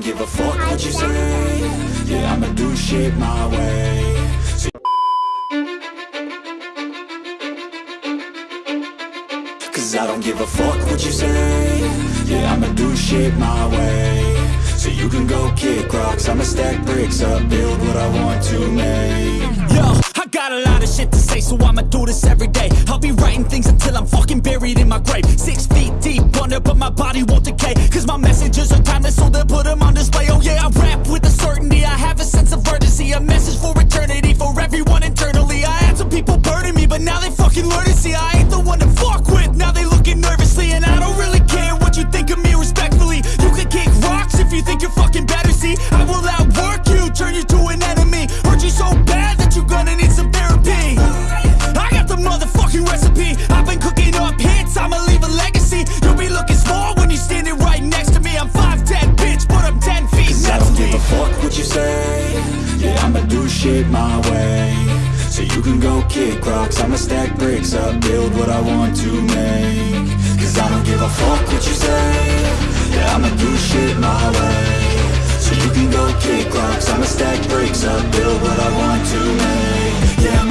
Don't give a fuck what you say. Yeah, I'ma do shit my way. Cause I don't give a fuck what you say. Yeah, I'ma do shit my way. So you can go kick rocks. I'ma stack bricks up Build what I want to make. Yo, got a lot of shit to say, so I'ma do this every day. I'll be writing things until I'm fucking buried in my grave. Six feet deep under, but my body won't decay. Cause my messages are timeless, so they'll put them on display. Oh yeah, I rap with a certainty, I have a sense of urgency. A message for eternity, can go kick rocks. I'ma stack bricks up Build what I want to make. Cause I don't give a fuck what you say. Yeah, I'ma do shit my way. So you can go kick rocks. I'ma stack bricks up Build what I want to make. Yeah,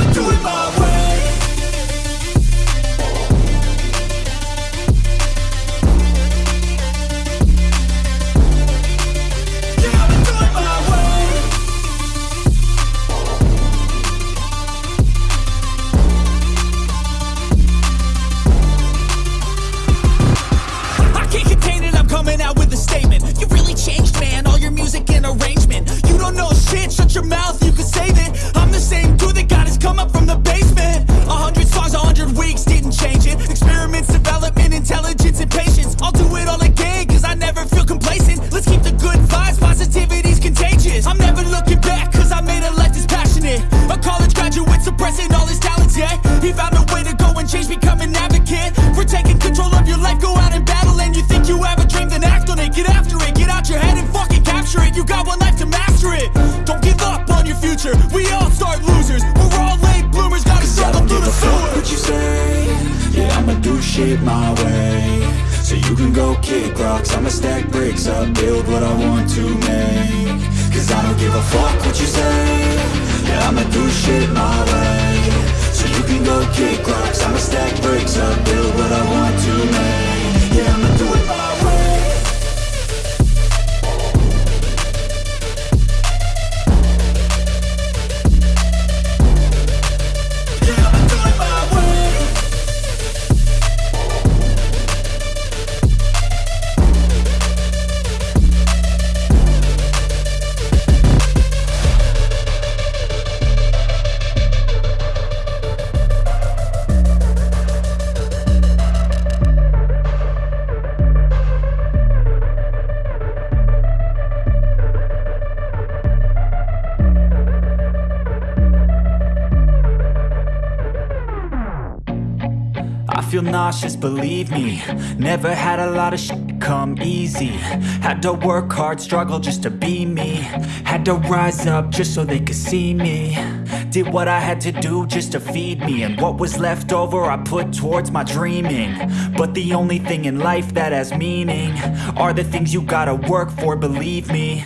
stack bricks up Build what I want to make. Cause I don't give a fuck what you say. Yeah, I'ma do shit my way. So you can go kick rocks. I'ma stack bricks up Build what I want to make. Yeah, I'ma do it my feel nauseous, believe me. Never had a lot of shit come easy. Had to work hard, struggle just to be me. Had to rise up just so they could see me. Did what I had to do just to feed me. And what was left over I put towards my dreaming. But the only thing in life that has meaning Are the things you gotta work for, believe me.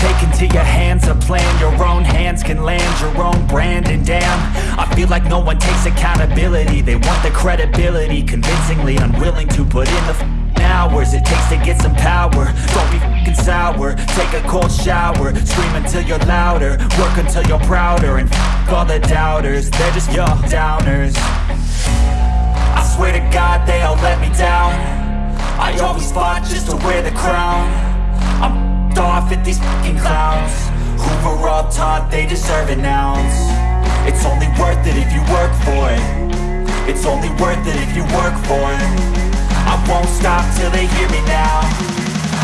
Take into your hands a plan Your own hands can land your own brand And damn, feel like no one takes accountability. They want the credibility Convincingly unwilling to put in the f***ing hours It takes to get some power. Don't be f***ing sour. Take a cold shower. Scream until you're louder. Work until you're prouder. And f*** all the doubters They're just your downers. I swear to God they all let me down. I always fought just to wear the crown. I'm f***ed off at these fucking clowns. Who were all taught they deserve an ounce It's only worth it if you work for it. It's only worth it if you work for it. I won't stop till they hear me now.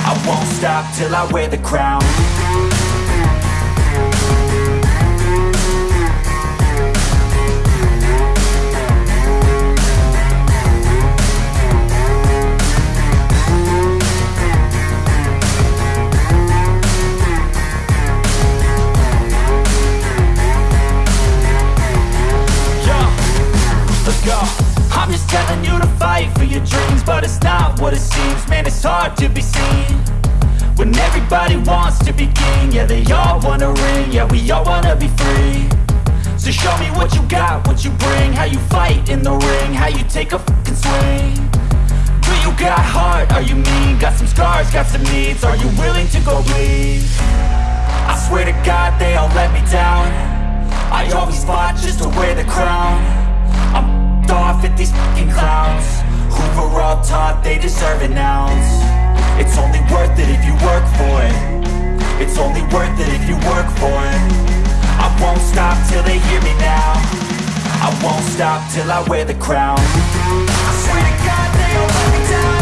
I won't stop till I wear the crown what it seems. Man, it's hard to be seen When everybody wants to be king. Yeah they all wanna ring. Yeah, we all wanna be free. So show me what you got, what you bring. How you fight in the ring, how you take a fucking swing. Do you got heart, are you mean? Got some scars, got some needs. Are you willing to go bleed? I swear to God they all let me down. I always fought just to wear the crown. I'm off at these fucking clowns Who all taught they deserve an ounce. It's only worth it if you work for it. It's only worth it if you work for it. I won't stop till they hear me now. I won't stop till I wear the crown. I swear to God they all let me down